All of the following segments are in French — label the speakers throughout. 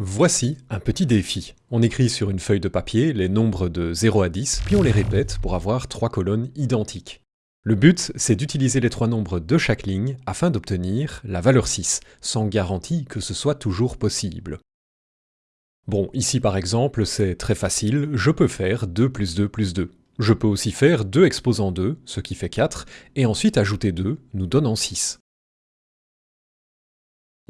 Speaker 1: Voici un petit défi. On écrit sur une feuille de papier les nombres de 0 à 10, puis on les répète pour avoir trois colonnes identiques. Le but, c'est d'utiliser les trois nombres de chaque ligne afin d'obtenir la valeur 6, sans garantie que ce soit toujours possible. Bon, ici par exemple, c'est très facile, je peux faire 2 plus 2 plus 2. Je peux aussi faire 2 exposant 2, ce qui fait 4, et ensuite ajouter 2, nous donnant 6.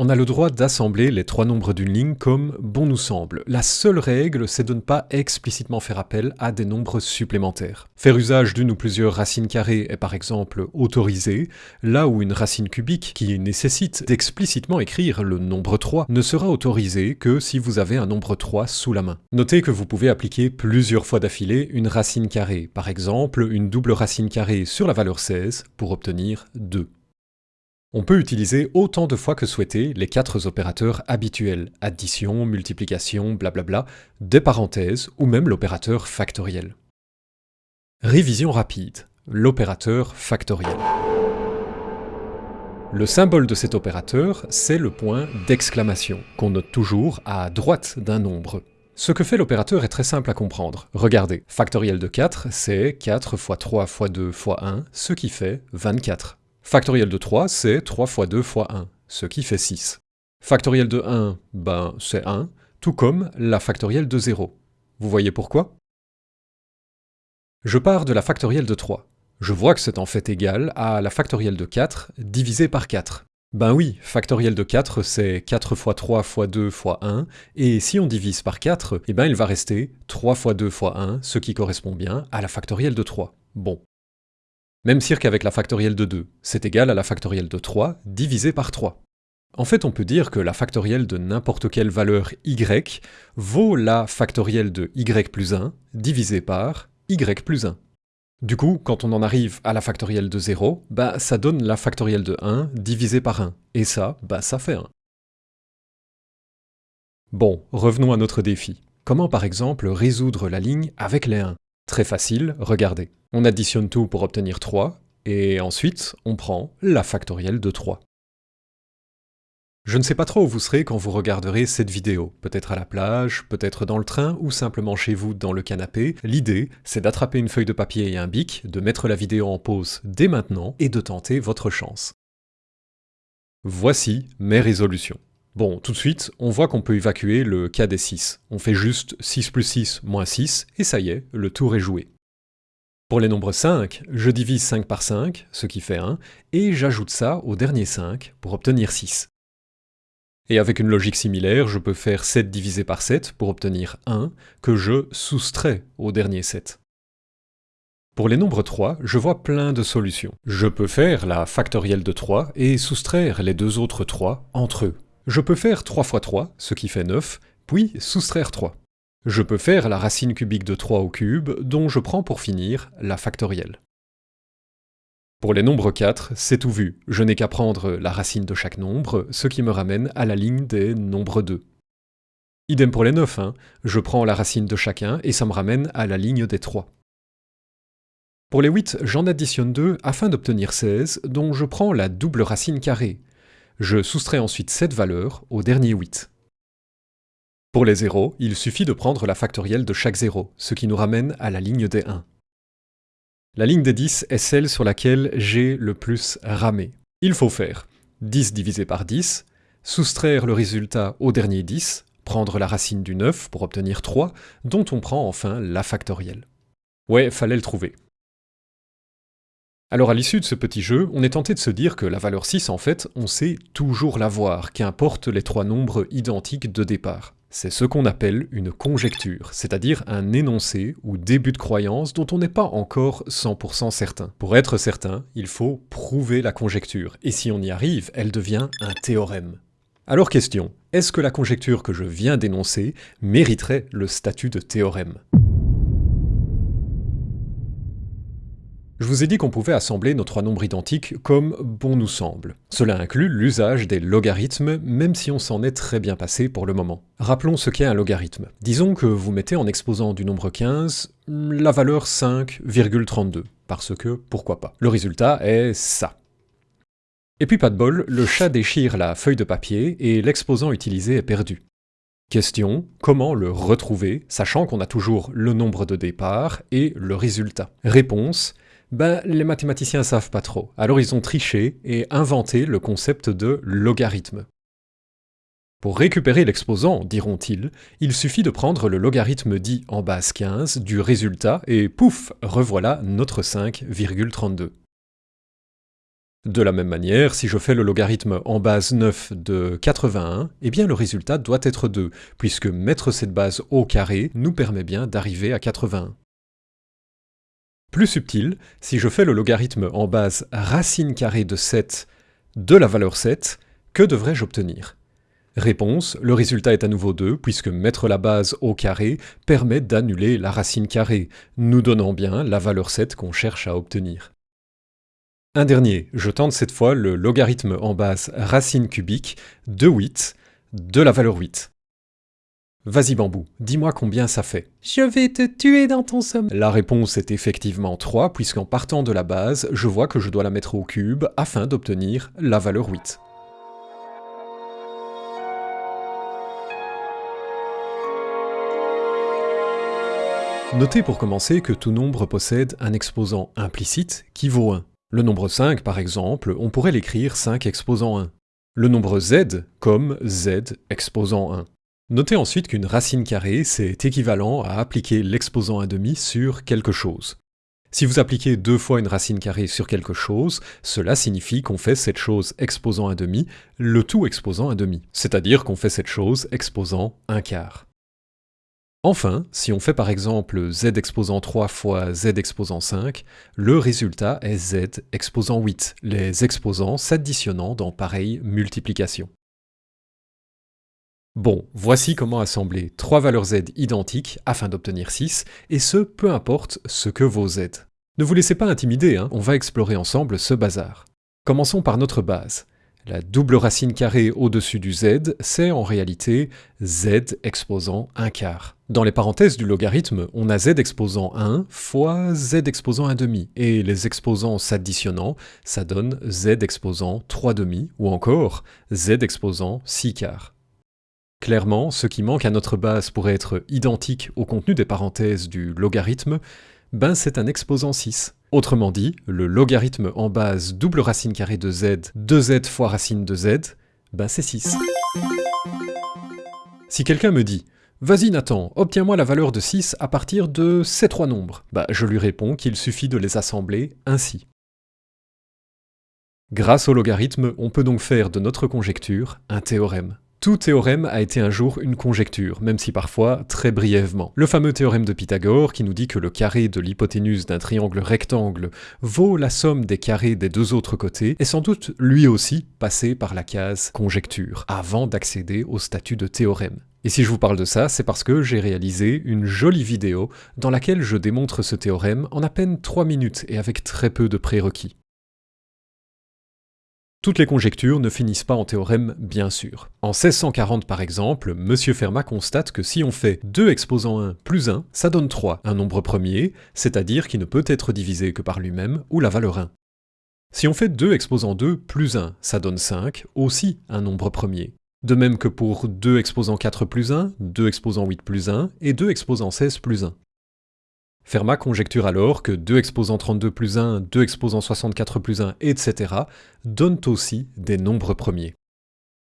Speaker 1: On a le droit d'assembler les trois nombres d'une ligne comme bon nous semble. La seule règle, c'est de ne pas explicitement faire appel à des nombres supplémentaires. Faire usage d'une ou plusieurs racines carrées est par exemple autorisé, là où une racine cubique, qui nécessite d'explicitement écrire le nombre 3, ne sera autorisée que si vous avez un nombre 3 sous la main. Notez que vous pouvez appliquer plusieurs fois d'affilée une racine carrée, par exemple une double racine carrée sur la valeur 16 pour obtenir 2. On peut utiliser autant de fois que souhaité les quatre opérateurs habituels, addition, multiplication, blablabla, des parenthèses ou même l'opérateur factoriel. Révision rapide, l'opérateur factoriel. Le symbole de cet opérateur, c'est le point d'exclamation, qu'on note toujours à droite d'un nombre. Ce que fait l'opérateur est très simple à comprendre. Regardez, factoriel de 4, c'est 4 x 3 x 2 x 1, ce qui fait 24. Factoriel de 3, c'est 3 fois 2 fois 1, ce qui fait 6. Factoriel de 1, ben c'est 1, tout comme la factorielle de 0. Vous voyez pourquoi? Je pars de la factorielle de 3. Je vois que c'est en fait égal à la factorielle de 4 divisé par 4. Ben oui, factoriel de 4, c'est 4 fois 3 fois 2 fois 1, et si on divise par 4, eh ben il va rester 3 fois 2 fois 1, ce qui correspond bien à la factorielle de 3. Bon, même cirque avec la factorielle de 2, c'est égal à la factorielle de 3 divisé par 3. En fait, on peut dire que la factorielle de n'importe quelle valeur y vaut la factorielle de y plus 1 divisé par y plus 1. Du coup, quand on en arrive à la factorielle de 0, bah ça donne la factorielle de 1 divisé par 1, et ça, bah ça fait 1. Bon, revenons à notre défi. Comment par exemple résoudre la ligne avec les 1 Très facile, regardez. On additionne tout pour obtenir 3, et ensuite on prend la factorielle de 3. Je ne sais pas trop où vous serez quand vous regarderez cette vidéo, peut-être à la plage, peut-être dans le train ou simplement chez vous dans le canapé. L'idée, c'est d'attraper une feuille de papier et un bic, de mettre la vidéo en pause dès maintenant et de tenter votre chance. Voici mes résolutions. Bon, tout de suite, on voit qu'on peut évacuer le cas des 6. On fait juste 6 plus 6 moins 6, et ça y est, le tour est joué. Pour les nombres 5, je divise 5 par 5, ce qui fait 1, et j'ajoute ça au dernier 5 pour obtenir 6. Et avec une logique similaire, je peux faire 7 divisé par 7 pour obtenir 1, que je soustrais au dernier 7. Pour les nombres 3, je vois plein de solutions. Je peux faire la factorielle de 3 et soustraire les deux autres 3 entre eux. Je peux faire 3 fois 3, ce qui fait 9, puis soustraire 3. Je peux faire la racine cubique de 3 au cube, dont je prends pour finir la factorielle. Pour les nombres 4, c'est tout vu, je n'ai qu'à prendre la racine de chaque nombre, ce qui me ramène à la ligne des nombres 2. Idem pour les 9, hein. je prends la racine de chacun et ça me ramène à la ligne des 3. Pour les 8, j'en additionne 2 afin d'obtenir 16, dont je prends la double racine carrée, je soustrais ensuite cette valeur au dernier 8. Pour les 0, il suffit de prendre la factorielle de chaque 0, ce qui nous ramène à la ligne des 1. La ligne des 10 est celle sur laquelle j'ai le plus ramé. Il faut faire 10 divisé par 10, soustraire le résultat au dernier 10, prendre la racine du 9 pour obtenir 3, dont on prend enfin la factorielle. Ouais, fallait le trouver. Alors à l'issue de ce petit jeu, on est tenté de se dire que la valeur 6 en fait, on sait toujours l'avoir, qu'importe les trois nombres identiques de départ. C'est ce qu'on appelle une conjecture, c'est-à-dire un énoncé ou début de croyance dont on n'est pas encore 100% certain. Pour être certain, il faut prouver la conjecture, et si on y arrive, elle devient un théorème. Alors question, est-ce que la conjecture que je viens d'énoncer mériterait le statut de théorème? Je vous ai dit qu'on pouvait assembler nos trois nombres identiques comme bon nous semble. Cela inclut l'usage des logarithmes, même si on s'en est très bien passé pour le moment. Rappelons ce qu'est un logarithme. Disons que vous mettez en exposant du nombre 15 la valeur 5,32, parce que pourquoi pas? Le résultat est ça. Et puis pas de bol, le chat déchire la feuille de papier et l'exposant utilisé est perdu. Question, comment le retrouver, sachant qu'on a toujours le nombre de départ et le résultat? Réponse, ben, les mathématiciens savent pas trop. Alors ils ont triché et inventé le concept de logarithme. Pour récupérer l'exposant, diront-ils, il suffit de prendre le logarithme dit en base 15 du résultat et pouf, revoilà notre 5,32. De la même manière, si je fais le logarithme en base 9 de 81, eh bien le résultat doit être 2, puisque mettre cette base au carré nous permet bien d'arriver à 81. Plus subtil, si je fais le logarithme en base racine carrée de 7 de la valeur 7, que devrais-je obtenir? Réponse, le résultat est à nouveau 2, puisque mettre la base au carré permet d'annuler la racine carrée, nous donnant bien la valeur 7 qu'on cherche à obtenir. Un dernier, je tente cette fois le logarithme en base racine cubique de 8 de la valeur 8. Vas-y bambou, dis-moi combien ça fait.
Speaker 2: Je vais te tuer dans ton sommeil.
Speaker 1: La réponse est effectivement 3, puisqu'en partant de la base, je vois que je dois la mettre au cube afin d'obtenir la valeur 8. Notez pour commencer que tout nombre possède un exposant implicite qui vaut 1. Le nombre 5, par exemple, on pourrait l'écrire 5 exposant 1. Le nombre z comme z exposant 1. Notez ensuite qu'une racine carrée, c'est équivalent à appliquer l'exposant 1,5 sur quelque chose. Si vous appliquez deux fois une racine carrée sur quelque chose, cela signifie qu'on fait cette chose exposant 1,5, le tout exposant 1,5, c'est-à-dire qu'on fait cette chose exposant 1 quart. Enfin, si on fait par exemple z exposant 3 fois z exposant 5, le résultat est z exposant 8, les exposants s'additionnant dans pareille multiplication. Bon, voici comment assembler trois valeurs z identiques afin d'obtenir 6, et ce, peu importe ce que vaut z. Ne vous laissez pas intimider, hein, on va explorer ensemble ce bazar. Commençons par notre base. La double racine carrée au-dessus du z, c'est en réalité z exposant 1 quart. Dans les parenthèses du logarithme, on a z exposant 1 fois z exposant 1 demi, et les exposants s'additionnant, ça donne z exposant 3 demi, ou encore z exposant 6 quarts. Clairement, ce qui manque à notre base pour être identique au contenu des parenthèses du logarithme, ben c'est un exposant 6. Autrement dit, le logarithme en base double racine carrée de z, 2z fois racine de z, ben c'est 6. Si quelqu'un me dit « Vas-y Nathan, obtiens-moi la valeur de 6 à partir de ces trois nombres », bah je lui réponds qu'il suffit de les assembler ainsi. Grâce au logarithme, on peut donc faire de notre conjecture un théorème. Tout théorème a été un jour une conjecture, même si parfois très brièvement. Le fameux théorème de Pythagore qui nous dit que le carré de l'hypoténuse d'un triangle rectangle vaut la somme des carrés des deux autres côtés est sans doute lui aussi passé par la case conjecture, avant d'accéder au statut de théorème. Et si je vous parle de ça, c'est parce que j'ai réalisé une jolie vidéo dans laquelle je démontre ce théorème en à peine 3 minutes et avec très peu de prérequis. Toutes les conjectures ne finissent pas en théorème, bien sûr. En 1640 par exemple, M. Fermat constate que si on fait 2 exposant 1 plus 1, ça donne 3, un nombre premier, c'est-à-dire qui ne peut être divisé que par lui-même, ou la valeur 1. Si on fait 2 exposant 2 plus 1, ça donne 5, aussi un nombre premier. De même que pour 2 exposant 4 plus 1, 2 exposant 8 plus 1, et 2 exposant 16 plus 1. Fermat conjecture alors que 2 exposant 32 plus 1, 2 exposant 64 plus 1, etc. donnent aussi des nombres premiers.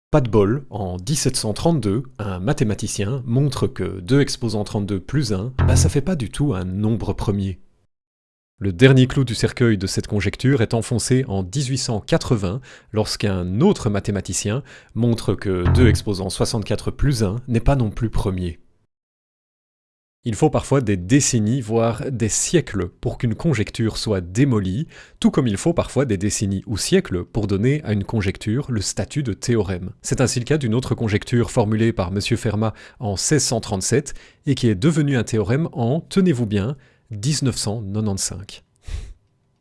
Speaker 1: Pas de bol, en 1732, un mathématicien montre que 2 exposant 32 plus 1, bah ça fait pas du tout un nombre premier. Le dernier clou du cercueil de cette conjecture est enfoncé en 1880 lorsqu'un autre mathématicien montre que 2 exposant 64 plus 1 n'est pas non plus premier. Il faut parfois des décennies, voire des siècles pour qu'une conjecture soit démolie, tout comme il faut parfois des décennies ou siècles pour donner à une conjecture le statut de théorème. C'est ainsi le cas d'une autre conjecture formulée par M. Fermat en 1637 et qui est devenue un théorème en, tenez-vous bien, 1995.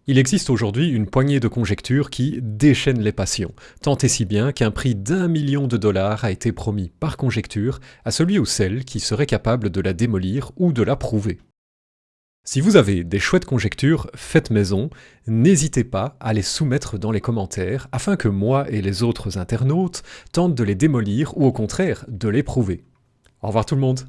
Speaker 1: Il existe aujourd'hui une poignée de conjectures qui déchaînent les passions, tant et si bien qu'un prix d'un million de dollars a été promis par conjecture à celui ou celle qui serait capable de la démolir ou de la prouver. Si vous avez des chouettes conjectures faites maison, n'hésitez pas à les soumettre dans les commentaires afin que moi et les autres internautes tentent de les démolir ou au contraire de les prouver. Au revoir tout le monde